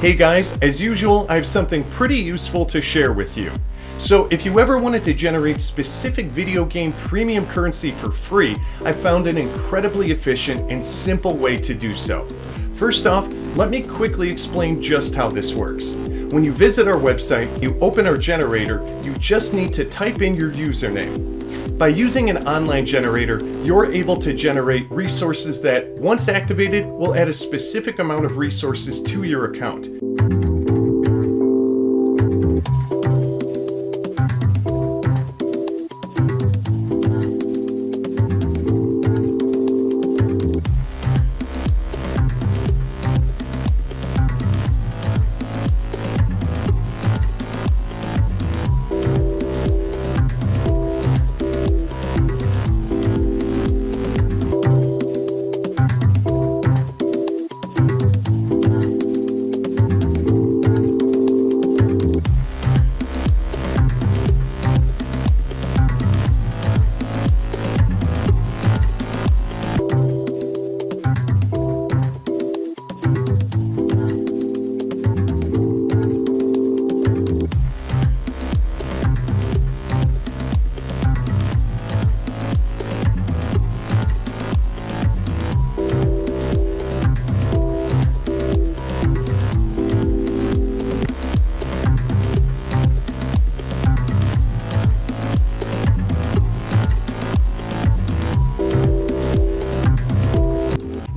Hey guys, as usual, I have something pretty useful to share with you. So if you ever wanted to generate specific video game premium currency for free, I found an incredibly efficient and simple way to do so. First off, let me quickly explain just how this works. When you visit our website, you open our generator, you just need to type in your username. By using an online generator, you're able to generate resources that, once activated, will add a specific amount of resources to your account.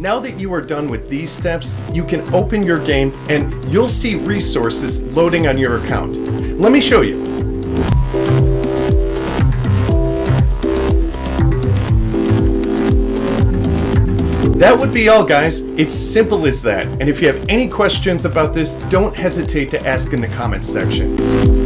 Now that you are done with these steps, you can open your game and you'll see resources loading on your account. Let me show you. That would be all guys, it's simple as that. And if you have any questions about this, don't hesitate to ask in the comments section.